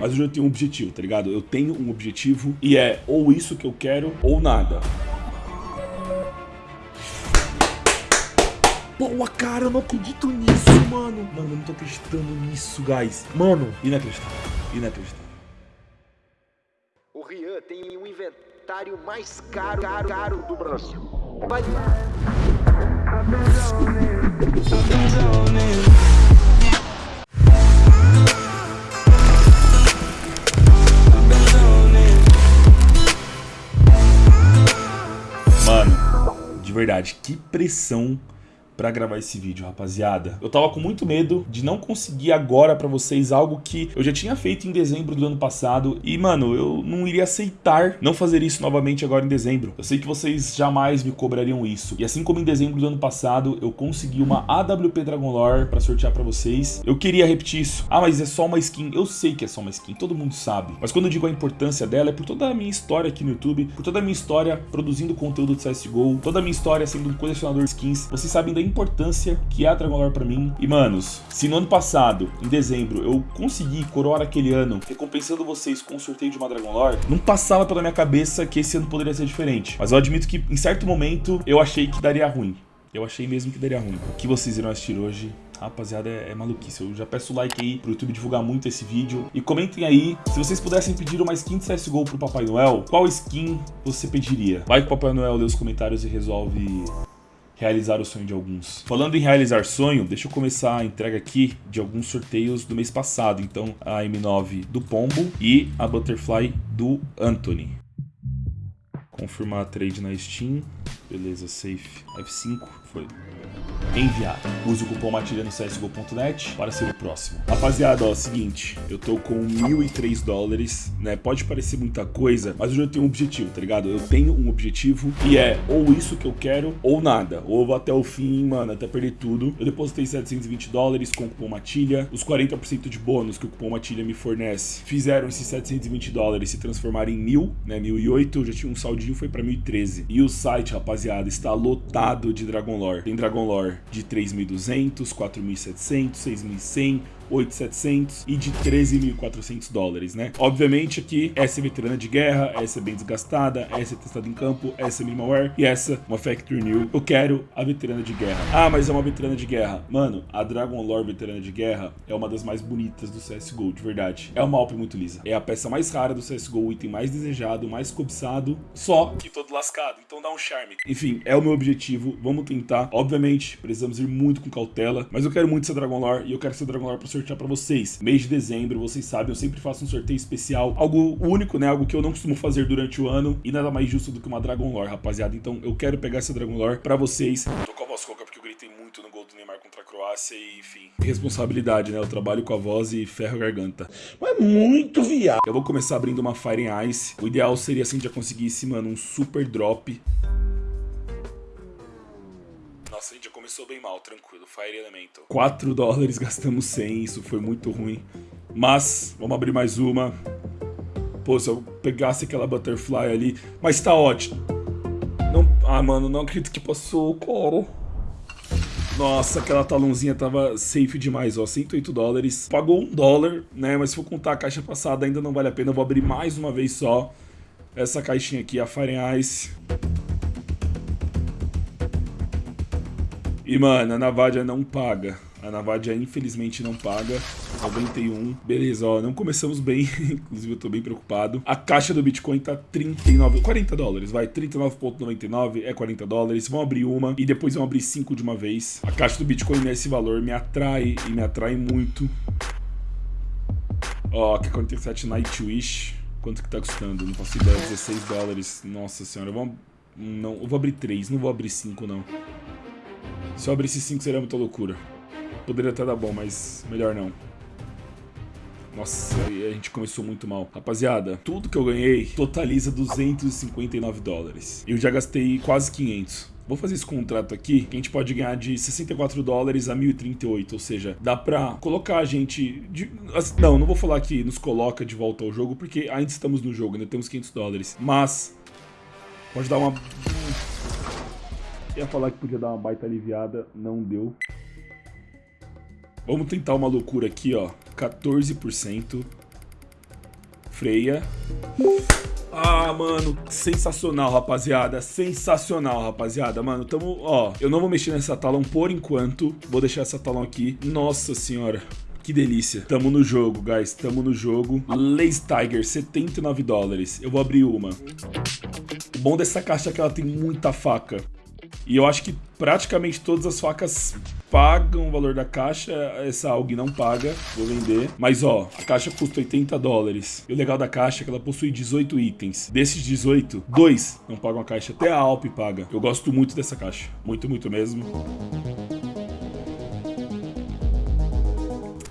mas hoje eu tenho um objetivo, tá ligado? Eu tenho um objetivo e é ou isso que eu quero ou nada. Boa, cara, eu não acredito nisso, mano. Mano, eu não tô acreditando nisso, guys. Mano, inacreditável, inacreditável. O Rian tem o inventário mais caro, caro, caro do Brasil. Vai... verdade, que pressão pra gravar esse vídeo, rapaziada. Eu tava com muito medo de não conseguir agora pra vocês algo que eu já tinha feito em dezembro do ano passado e, mano, eu não iria aceitar não fazer isso novamente agora em dezembro. Eu sei que vocês jamais me cobrariam isso. E assim como em dezembro do ano passado, eu consegui uma AWP Dragon Lore pra sortear pra vocês. Eu queria repetir isso. Ah, mas é só uma skin. Eu sei que é só uma skin, todo mundo sabe. Mas quando eu digo a importância dela, é por toda a minha história aqui no YouTube, por toda a minha história produzindo conteúdo de CSGO, toda a minha história sendo um colecionador de skins. Vocês sabem da importância que é a Dragon Lore pra mim. E, manos, se no ano passado, em dezembro, eu consegui coroar aquele ano, recompensando vocês com o sorteio de uma Dragon Lore, não passava pela minha cabeça que esse ano poderia ser diferente. Mas eu admito que, em certo momento, eu achei que daria ruim. Eu achei mesmo que daria ruim. O que vocês irão assistir hoje Rapaziada, é, é, maluquice. Eu já peço like aí pro YouTube divulgar muito esse vídeo. E comentem aí, se vocês pudessem pedir uma skin de CSGO pro Papai Noel, qual skin você pediria? Vai que o Papai Noel lê os comentários e resolve realizar o sonho de alguns. Falando em realizar sonho, deixa eu começar a entrega aqui de alguns sorteios do mês passado. Então, a M9 do Pombo e a Butterfly do Anthony. Confirmar a trade na Steam. Beleza, safe. F5, foi enviado. Use o cupom MATILHA no csgo.net para ser o próximo. Rapaziada, ó, seguinte, eu tô com 1.003 dólares, né? Pode parecer muita coisa, mas hoje eu tenho um objetivo, tá ligado? Eu tenho um objetivo e é ou isso que eu quero ou nada. Ou vou até o fim, mano, até perder tudo. Eu depositei 720 dólares com o cupom MATILHA. Os 40% de bônus que o cupom MATILHA me fornece fizeram esses 720 dólares se transformarem em mil, né? 1.008, eu já tinha um saldinho, foi pra 1.013. E o site, rapaziada, está lotado de Dragon Lore. Tem Dragon Lore de 3.200, 4.700, 6.100, 8.700 e de 13.400 dólares, né? Obviamente aqui, essa é veterana de guerra, essa é bem desgastada, essa é testada em campo, essa é minimalware e essa uma factory new. Eu quero a veterana de guerra. Ah, mas é uma veterana de guerra. Mano, a Dragon Lore veterana de guerra é uma das mais bonitas do CSGO, de verdade. É uma Alp muito lisa. É a peça mais rara do CSGO, o item mais desejado, mais cobiçado, só que todo lascado, então dá um charme. Enfim, é o meu objetivo, vamos tentar. Obviamente, precisamos ir muito com cautela, mas eu quero muito essa Dragon Lore e eu quero essa Dragon Lore pra sortear pra vocês. Mês de dezembro, vocês sabem, eu sempre faço um sorteio especial, algo único, né? Algo que eu não costumo fazer durante o ano e nada mais justo do que uma Dragon Lore, rapaziada. Então eu quero pegar essa Dragon Lore pra vocês. tô com a voz rouca porque eu gritei muito no gol do Neymar contra a Croácia e, enfim, responsabilidade, né? Eu trabalho com a voz e ferro a garganta. Mas é muito viado. Eu vou começar abrindo uma Fire Ice. O ideal seria assim, já conseguisse, mano, um super drop nossa, a gente já começou bem mal, tranquilo. Fire Elemental. 4 dólares, gastamos 100, isso foi muito ruim. Mas, vamos abrir mais uma. Pô, se eu pegasse aquela Butterfly ali... Mas tá ótimo. Não... Ah, mano, não acredito que passou, cara. Nossa, aquela talãozinha tava safe demais, ó, 108 dólares. Pagou um dólar, né, mas se for contar a caixa passada ainda não vale a pena. Eu vou abrir mais uma vez só essa caixinha aqui, a Fire Ice. E, mano, a Navadia não paga. A Navadia infelizmente não paga. 91. Beleza, ó, não começamos bem. Inclusive eu tô bem preocupado. A caixa do Bitcoin tá 39, 40 dólares, vai. 39,99 é 40 dólares. Vamos abrir uma e depois vamos abrir cinco de uma vez. A caixa do Bitcoin nesse valor me atrai e me atrai muito. Ó, que 47 Nightwish. Quanto que tá custando? Não faço ideia. 16 dólares. Nossa senhora. Vamos... Não, eu vou abrir 3, não vou abrir 5 não. Se eu abrisse 5 seria muita loucura. Poderia até dar bom, mas melhor não. Nossa, a gente começou muito mal. Rapaziada, tudo que eu ganhei totaliza 259 dólares. Eu já gastei quase 500. Vou fazer esse contrato aqui, que a gente pode ganhar de 64 dólares a 1038, ou seja, dá pra colocar a gente... De... Não, não vou falar que nos coloca de volta ao jogo, porque ainda estamos no jogo, ainda temos 500 dólares. Mas, pode dar uma Ia falar que podia dar uma baita aliviada, não deu. Vamos tentar uma loucura aqui, ó. 14%. freia. Ah, mano, sensacional, rapaziada. Sensacional, rapaziada. Mano, tamo, ó, eu não vou mexer nessa talão por enquanto. Vou deixar essa talão aqui. Nossa senhora. Que delícia. Tamo no jogo, guys. Tamo no jogo. Lace Tiger, 79 dólares. Eu vou abrir uma. O bom dessa caixa é que ela tem muita faca. E eu acho que praticamente todas as facas pagam o valor da caixa. Essa AUG não paga, vou vender. Mas ó, a caixa custa 80 dólares. E o legal da caixa é que ela possui 18 itens. Desses 18, dois não pagam a caixa, até a Alp paga. Eu gosto muito dessa caixa, muito, muito mesmo.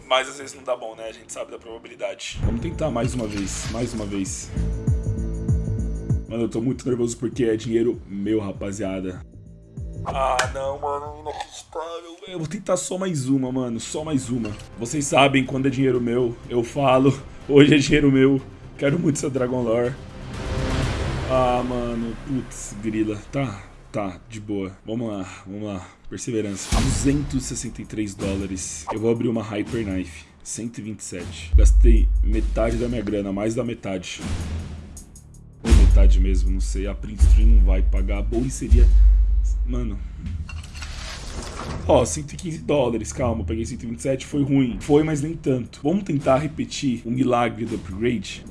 Mas às vezes não dá bom, né? A gente sabe da probabilidade. Vamos tentar mais uma vez, mais uma vez. Mano, eu tô muito nervoso porque é dinheiro meu, rapaziada. Ah, não, mano, inacreditável. Eu vou tentar só mais uma, mano, só mais uma. Vocês sabem, quando é dinheiro meu, eu falo. Hoje é dinheiro meu. Quero muito essa Dragon Lore. Ah, mano, putz, grila. Tá, tá, de boa. Vamos lá, vamos lá. Perseverança. 263 dólares. Eu vou abrir uma Hyper Knife. 127. Gastei metade da minha grana, mais da metade. Ou metade mesmo, não sei. A Print Stream não vai pagar. Bom seria Mano. Ó, 115 dólares, calma, peguei 127, foi ruim. Foi, mas nem tanto. Vamos tentar repetir o milagre do upgrade?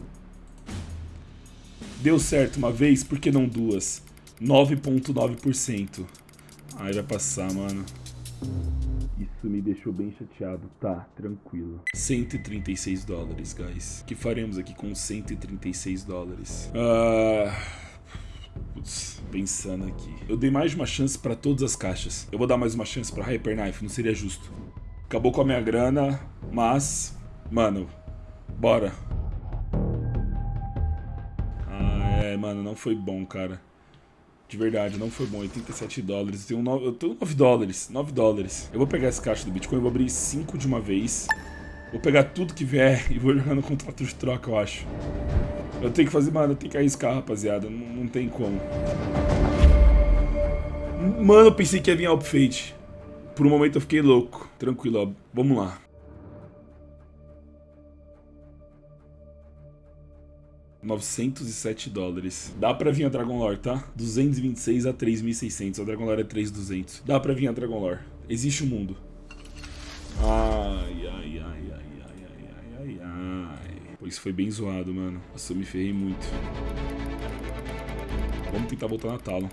Deu certo uma vez, por que não duas? 9.9%. Ai, vai passar, mano. Isso me deixou bem chateado. Tá, tranquilo. 136 dólares, guys. O que faremos aqui com 136 dólares? Ah... Uh... Putz, pensando aqui. Eu dei mais de uma chance pra todas as caixas. Eu vou dar mais uma chance pra Hyper Knife, não seria justo. Acabou com a minha grana, mas... Mano, bora. Ah, é, mano, não foi bom, cara. De verdade, não foi bom. 87 dólares. Eu tenho, 9, eu tenho 9 dólares. 9 dólares. Eu vou pegar essa caixa do Bitcoin, vou abrir 5 de uma vez. Vou pegar tudo que vier e vou jogar no contrato de troca, eu acho. Eu tenho que fazer, mano, eu tenho que arriscar, rapaziada. Não, não tem como. Mano, eu pensei que ia vir Alp Fade. Por um momento eu fiquei louco. Tranquilo, ó. Vamos lá. 907 dólares. Dá pra vir a Dragon Lore, tá? 226 a 3.600. A Dragon Lore é 3.200. Dá pra vir a Dragon Lore. Existe o um mundo. Ai, ai, ai, ai, ai, ai, ai, ai. Pô, isso foi bem zoado, mano. Nossa, eu me ferrei muito. Vamos tentar voltar na tala.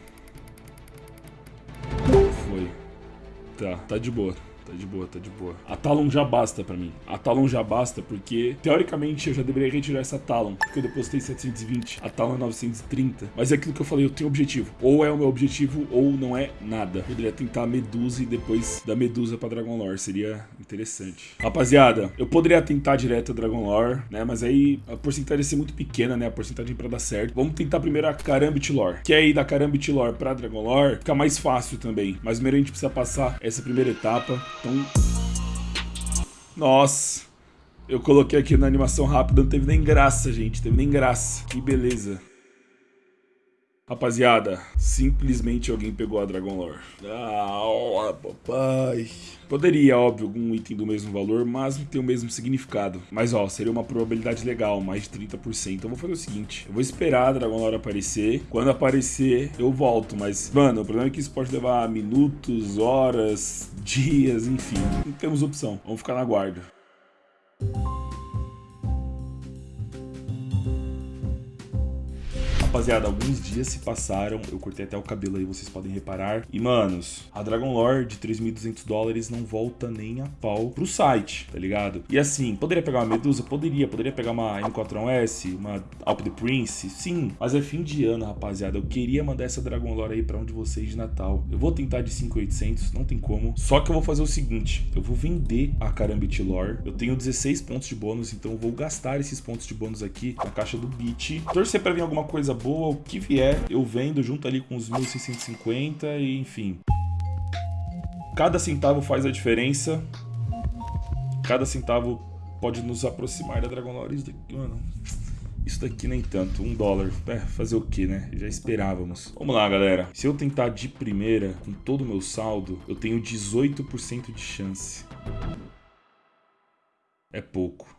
Foi. Tá, tá de boa. Tá de boa, tá de boa. A Talon já basta pra mim. A Talon já basta porque, teoricamente, eu já deveria retirar essa Talon. Porque eu depositei 720. A Talon é 930. Mas é aquilo que eu falei, eu tenho objetivo. Ou é o meu objetivo, ou não é nada. Poderia tentar a Medusa e depois da Medusa pra Dragon Lore. Seria interessante. Rapaziada, eu poderia tentar direto a Dragon Lore, né? Mas aí a porcentagem ia ser muito pequena, né? A porcentagem pra dar certo. Vamos tentar primeiro a Karambit Lore. Que aí da Karambit Lore pra Dragon Lore fica mais fácil também. Mas primeiro a gente precisa passar essa primeira etapa. Então... Nossa. Eu coloquei aqui na animação rápida, não teve nem graça, gente. Teve nem graça. Que beleza. Rapaziada, simplesmente alguém pegou a Dragon Lore. Ah, papai. Poderia, óbvio, algum item do mesmo valor, mas não tem o mesmo significado. Mas ó, seria uma probabilidade legal, mais de 30%. Então eu vou fazer o seguinte, eu vou esperar a Dragon Lore aparecer. Quando aparecer, eu volto. Mas, mano, o problema é que isso pode levar minutos, horas, dias, enfim. Não temos opção. Vamos ficar na guarda. Rapaziada, alguns dias se passaram, eu cortei até o cabelo aí, vocês podem reparar. E, manos, a Dragon Lore de 3.200 dólares não volta nem a pau pro site, tá ligado? E assim, poderia pegar uma Medusa? Poderia. Poderia pegar uma M4S, uma Alp the Prince? Sim. Mas é fim de ano, rapaziada. Eu queria mandar essa Dragon Lore aí pra um de vocês de Natal. Eu vou tentar de 5.800, não tem como. Só que eu vou fazer o seguinte, eu vou vender a Karambit Lore. Eu tenho 16 pontos de bônus, então eu vou gastar esses pontos de bônus aqui na caixa do Beat. Torcer pra vir alguma coisa boa o que vier, eu vendo junto ali com os 1650 e enfim. Cada centavo faz a diferença. Cada centavo pode nos aproximar da Dragon Lore. Isso daqui, mano, isso daqui nem tanto, um dólar. É, fazer o que, né? Já esperávamos. Vamos lá, galera. Se eu tentar de primeira, com todo o meu saldo, eu tenho 18% de chance. É pouco.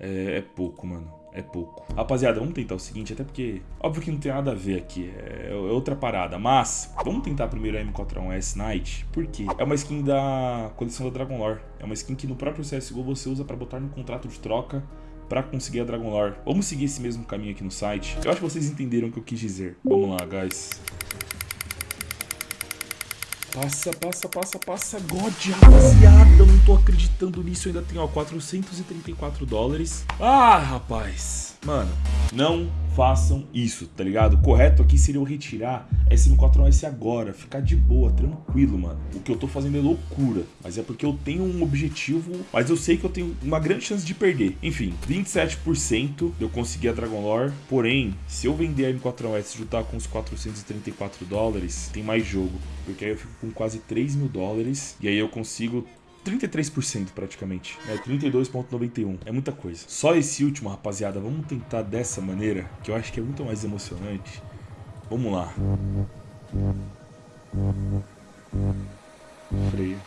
é, é pouco, mano é pouco. Rapaziada, vamos tentar o seguinte, até porque... Óbvio que não tem nada a ver aqui, é, é outra parada. Mas, vamos tentar primeiro a M41S Knight. Por quê? É uma skin da coleção da Dragon Lore. É uma skin que no próprio CSGO você usa pra botar no contrato de troca para conseguir a Dragon Lore. Vamos seguir esse mesmo caminho aqui no site. Eu acho que vocês entenderam o que eu quis dizer. Vamos lá, guys. Passa, passa, passa, passa. God, rapaziada, eu não tô acreditando nisso. Eu ainda tenho, ó, 434 dólares. Ah, rapaz. Mano, não façam isso, tá ligado? Correto aqui seria eu retirar essa M4S agora, ficar de boa, tranquilo, mano. O que eu tô fazendo é loucura, mas é porque eu tenho um objetivo, mas eu sei que eu tenho uma grande chance de perder. Enfim, 27% eu consegui a Dragon Lore, porém, se eu vender a M4S e juntar com os 434 dólares, tem mais jogo, porque aí eu fico com quase 3 mil dólares, e aí eu consigo 33% praticamente. É 32,91. É muita coisa. Só esse último, rapaziada, vamos tentar dessa maneira, que eu acho que é muito mais emocionante. Vamos lá. Freio.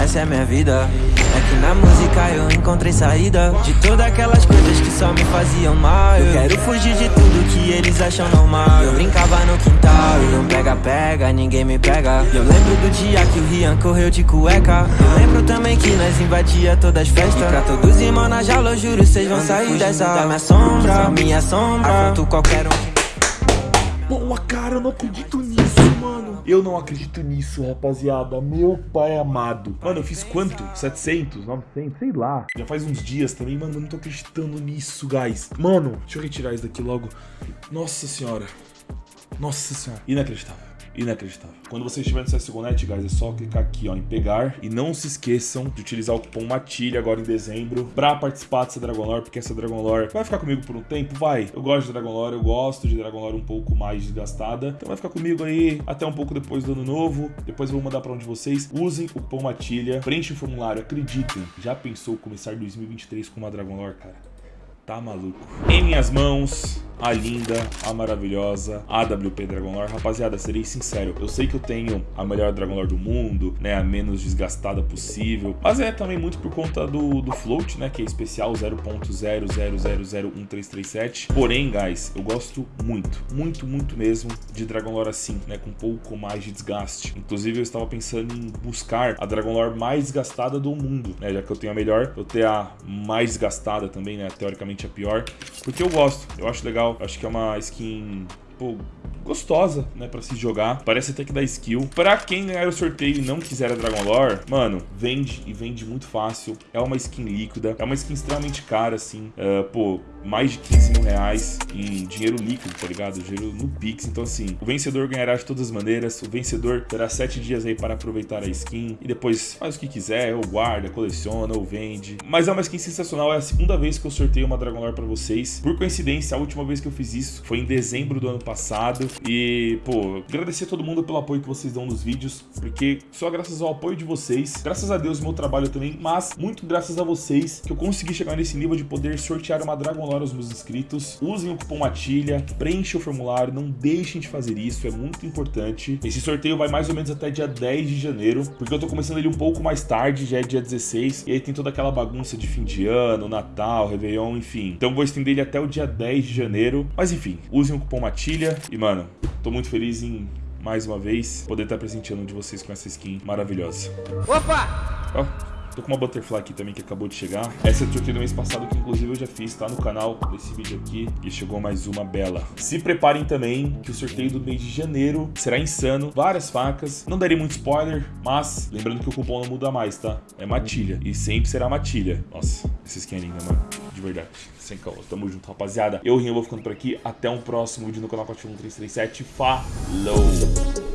Essa é a minha vida que na música eu encontrei saída De todas aquelas coisas que só me faziam mal. Eu quero fugir de tudo que eles acham normal. Eu brincava no quintal e não pega-pega, ninguém me pega. Eu lembro do dia que o Rian correu de cueca. Eu lembro também que nós invadia todas as festas. E pra todos irmãos na jaula, eu juro, vocês vão sair dessa da minha sombra, minha sombra. Afronto qualquer um Boa, cara, eu não acredito nisso, mano. Eu não acredito nisso, rapaziada. Meu pai amado. Mano, eu fiz quanto? 700, 900, sei lá. Já faz uns dias também, mano, eu não tô acreditando nisso, guys. Mano, deixa eu retirar isso daqui logo. Nossa senhora. Nossa senhora. Inacreditável inacreditável. Quando você estiver no CSGO.net, guys, é só clicar aqui ó, em pegar e não se esqueçam de utilizar o cupom MATILHA agora em dezembro para participar dessa Dragon Lore, porque essa Dragon Lore vai ficar comigo por um tempo, vai. Eu gosto de Dragon Lore, eu gosto de Dragon Lore um pouco mais desgastada, então vai ficar comigo aí até um pouco depois do ano novo, depois eu vou mandar para onde vocês. Usem o cupom MATILHA, preenchem o formulário, acreditem. Já pensou começar 2023 com uma Dragon Lore, cara? Tá maluco. Em minhas mãos, a linda, a maravilhosa AWP Dragon Lore. Rapaziada, serei sincero, eu sei que eu tenho a melhor Dragon Lore do mundo, né, a menos desgastada possível, mas é também muito por conta do, do float, né, que é especial 0.00001337. Porém, guys, eu gosto muito, muito, muito mesmo de Dragon Lore assim, né, com um pouco mais de desgaste. Inclusive, eu estava pensando em buscar a Dragon Lore mais desgastada do mundo, né, já que eu tenho a melhor, eu ter a mais desgastada também, né, teoricamente a pior, porque eu gosto, eu acho legal legal. Acho que é uma skin pô, gostosa, né, pra se jogar. Parece até que dá skill. Pra quem ganhar o sorteio e não quiser a Dragon Lore, mano, vende e vende muito fácil. É uma skin líquida, é uma skin extremamente cara, assim. Uh, pô, mais de 15 mil reais em dinheiro líquido, tá ligado? Dinheiro no Pix. Então, assim, o vencedor ganhará de todas as maneiras. O vencedor terá 7 dias aí para aproveitar a skin. E depois faz o que quiser, ou guarda, coleciona, ou vende. Mas é uma skin sensacional. É a segunda vez que eu sorteio uma Dragon Lore pra vocês. Por coincidência, a última vez que eu fiz isso foi em dezembro do ano passado. E, pô, agradecer a todo mundo pelo apoio que vocês dão nos vídeos. Porque só graças ao apoio de vocês, graças a Deus, meu trabalho também, mas muito graças a vocês que eu consegui chegar nesse nível de poder sortear uma Dragon Lore aos meus inscritos. Usem o cupom MATILHA, preenchem o formulário, não deixem de fazer isso, é muito importante. Esse sorteio vai mais ou menos até dia 10 de janeiro, porque eu tô começando ele um pouco mais tarde, já é dia 16, e aí tem toda aquela bagunça de fim de ano, Natal, Réveillon, enfim. Então vou estender ele até o dia 10 de janeiro, mas enfim, usem o cupom MATILHA e, mano, tô muito feliz em mais uma vez poder estar presenteando um de vocês com essa skin maravilhosa. Opa! Ó. Tô com uma Butterfly aqui também que acabou de chegar. Essa eu sorteio no mês passado, que inclusive eu já fiz, tá no canal desse vídeo aqui. E chegou mais uma bela. Se preparem também, que o sorteio do mês de janeiro será insano. Várias facas. Não darei muito spoiler, mas lembrando que o cupom não muda mais, tá? É matilha. E sempre será matilha. Nossa, essa skin é linda, mano. De verdade. Sem caô. Tamo junto, rapaziada. Eu, Rinho, vou ficando por aqui. Até um próximo vídeo no canal 41337. Falou!